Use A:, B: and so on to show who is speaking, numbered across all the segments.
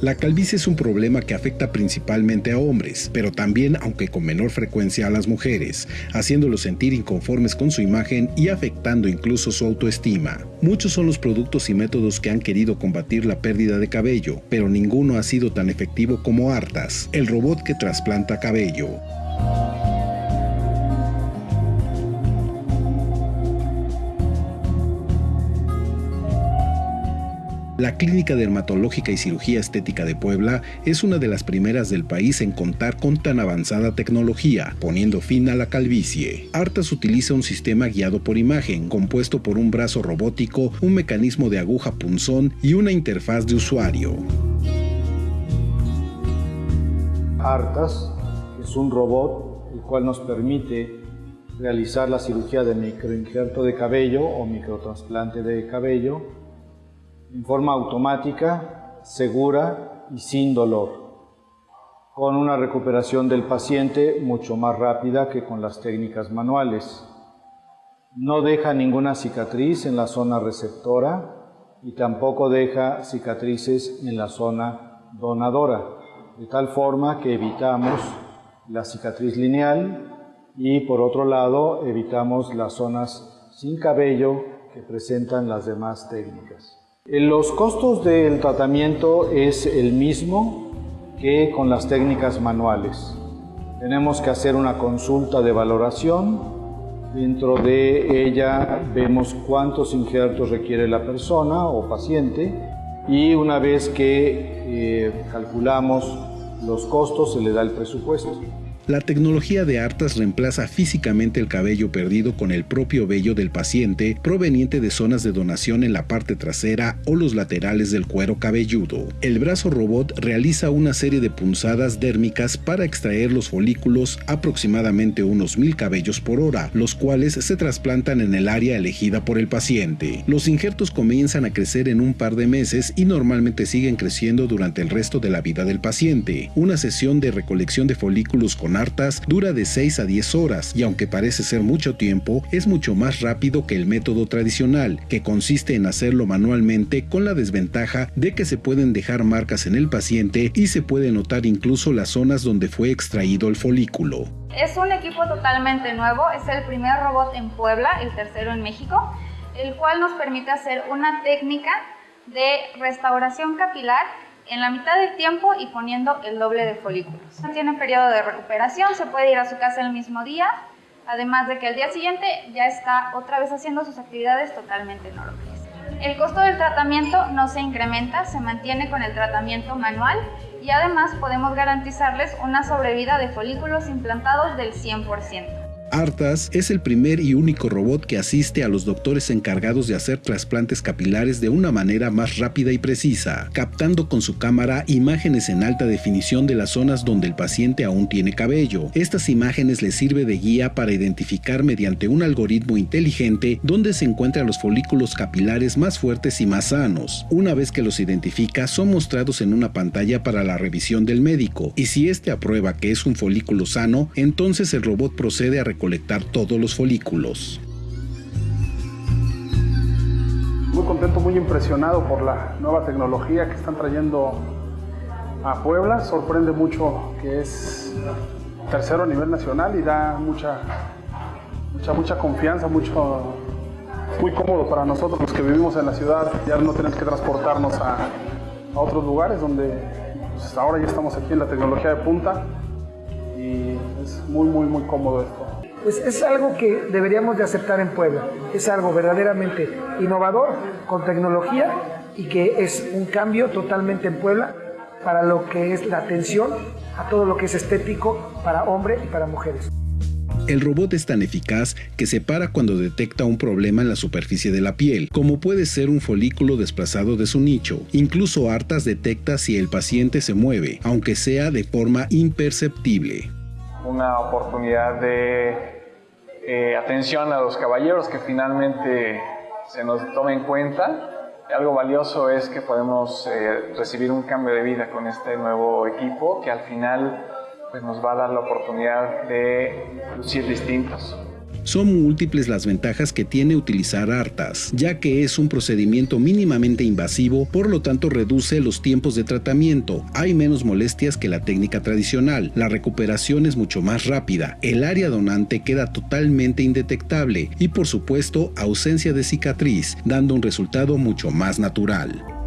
A: La calvicie es un problema que afecta principalmente a hombres, pero también, aunque con menor frecuencia, a las mujeres, haciéndolos sentir inconformes con su imagen y afectando incluso su autoestima. Muchos son los productos y métodos que han querido combatir la pérdida de cabello, pero ninguno ha sido tan efectivo como Artas, el robot que trasplanta cabello. La Clínica Dermatológica y Cirugía Estética de Puebla es una de las primeras del país en contar con tan avanzada tecnología, poniendo fin a la calvicie. Artas utiliza un sistema guiado por imagen, compuesto por un brazo robótico, un mecanismo de aguja punzón y una interfaz de usuario.
B: Artas es un robot el cual nos permite realizar la cirugía de microinjerto de cabello o microtrasplante de cabello en forma automática, segura y sin dolor, con una recuperación del paciente mucho más rápida que con las técnicas manuales. No deja ninguna cicatriz en la zona receptora y tampoco deja cicatrices en la zona donadora, de tal forma que evitamos la cicatriz lineal y por otro lado evitamos las zonas sin cabello que presentan las demás técnicas. Los costos del tratamiento es el mismo que con las técnicas manuales. Tenemos que hacer una consulta de valoración. Dentro de ella vemos cuántos injertos requiere la persona o paciente y una vez que eh, calculamos los costos se le da el presupuesto.
A: La tecnología de Artas reemplaza físicamente el cabello perdido con el propio vello del paciente proveniente de zonas de donación en la parte trasera o los laterales del cuero cabelludo. El brazo robot realiza una serie de punzadas dérmicas para extraer los folículos aproximadamente unos mil cabellos por hora, los cuales se trasplantan en el área elegida por el paciente. Los injertos comienzan a crecer en un par de meses y normalmente siguen creciendo durante el resto de la vida del paciente. Una sesión de recolección de folículos con dura de 6 a 10 horas y aunque parece ser mucho tiempo, es mucho más rápido que el método tradicional, que consiste en hacerlo manualmente con la desventaja de que se pueden dejar marcas en el paciente y se puede notar incluso las zonas donde fue extraído el folículo.
C: Es un equipo totalmente nuevo, es el primer robot en Puebla, el tercero en México, el cual nos permite hacer una técnica de restauración capilar en la mitad del tiempo y poniendo el doble de folículos. No tiene periodo de recuperación, se puede ir a su casa el mismo día, además de que al día siguiente ya está otra vez haciendo sus actividades totalmente normales. El costo del tratamiento no se incrementa, se mantiene con el tratamiento manual y además podemos garantizarles una sobrevida de folículos implantados del 100%.
A: Artas es el primer y único robot que asiste a los doctores encargados de hacer trasplantes capilares de una manera más rápida y precisa, captando con su cámara imágenes en alta definición de las zonas donde el paciente aún tiene cabello. Estas imágenes le sirve de guía para identificar mediante un algoritmo inteligente dónde se encuentran los folículos capilares más fuertes y más sanos. Una vez que los identifica, son mostrados en una pantalla para la revisión del médico, y si éste aprueba que es un folículo sano, entonces el robot procede a colectar todos los folículos.
D: Muy contento, muy impresionado por la nueva tecnología que están trayendo a Puebla. Sorprende mucho que es tercero a nivel nacional y da mucha, mucha, mucha confianza, mucho, muy cómodo para nosotros los que vivimos en la ciudad. Ya no tenemos que transportarnos a, a otros lugares donde pues, ahora ya estamos aquí en la tecnología de punta y es muy, muy, muy cómodo esto
E: pues es algo que deberíamos de aceptar en Puebla. Es algo verdaderamente innovador, con tecnología y que es un cambio totalmente en Puebla para lo que es la atención a todo lo que es estético para hombres y para mujeres.
A: El robot es tan eficaz que se para cuando detecta un problema en la superficie de la piel, como puede ser un folículo desplazado de su nicho. Incluso Artas detecta si el paciente se mueve, aunque sea de forma imperceptible
F: una oportunidad de eh, atención a los caballeros que finalmente se nos tome en cuenta. Algo valioso es que podemos eh, recibir un cambio de vida con este nuevo equipo que al final pues, nos va a dar la oportunidad de lucir distintos.
A: Son múltiples las ventajas que tiene utilizar ARTAS, ya que es un procedimiento mínimamente invasivo, por lo tanto reduce los tiempos de tratamiento, hay menos molestias que la técnica tradicional, la recuperación es mucho más rápida, el área donante queda totalmente indetectable y por supuesto ausencia de cicatriz, dando un resultado mucho más natural.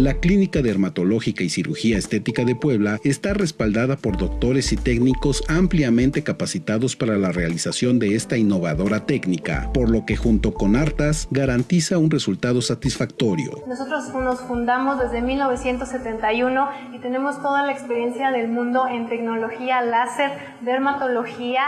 A: La Clínica Dermatológica y Cirugía Estética de Puebla está respaldada por doctores y técnicos ampliamente capacitados para la realización de esta innovadora técnica, por lo que junto con Artas garantiza un resultado satisfactorio.
G: Nosotros nos fundamos desde 1971 y tenemos toda la experiencia del mundo en tecnología láser, dermatología,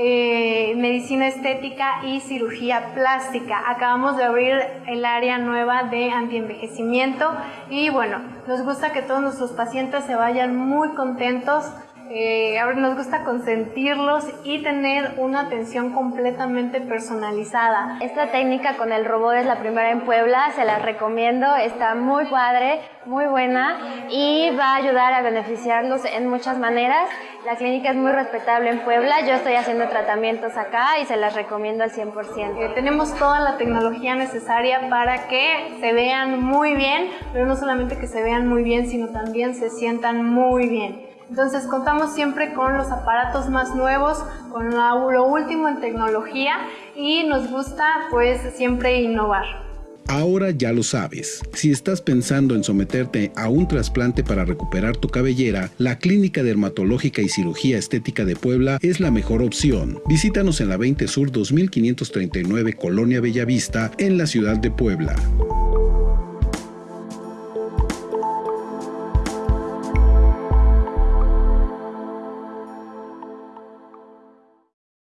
G: eh, medicina estética y cirugía plástica. Acabamos de abrir el área nueva de antienvejecimiento y bueno, nos gusta que todos nuestros pacientes se vayan muy contentos eh, nos gusta consentirlos y tener una atención completamente personalizada.
H: Esta técnica con el robot es la primera en Puebla, se la recomiendo, está muy padre, muy buena y va a ayudar a beneficiarlos en muchas maneras. La clínica es muy respetable en Puebla, yo estoy haciendo tratamientos acá y se las recomiendo al 100%.
G: Eh, tenemos toda la tecnología necesaria para que se vean muy bien, pero no solamente que se vean muy bien, sino también se sientan muy bien. Entonces contamos siempre con los aparatos más nuevos, con lo último en tecnología y nos gusta pues siempre innovar.
A: Ahora ya lo sabes. Si estás pensando en someterte a un trasplante para recuperar tu cabellera, la Clínica Dermatológica y Cirugía Estética de Puebla es la mejor opción. Visítanos en la 20 Sur 2539 Colonia Bellavista, en la ciudad de Puebla.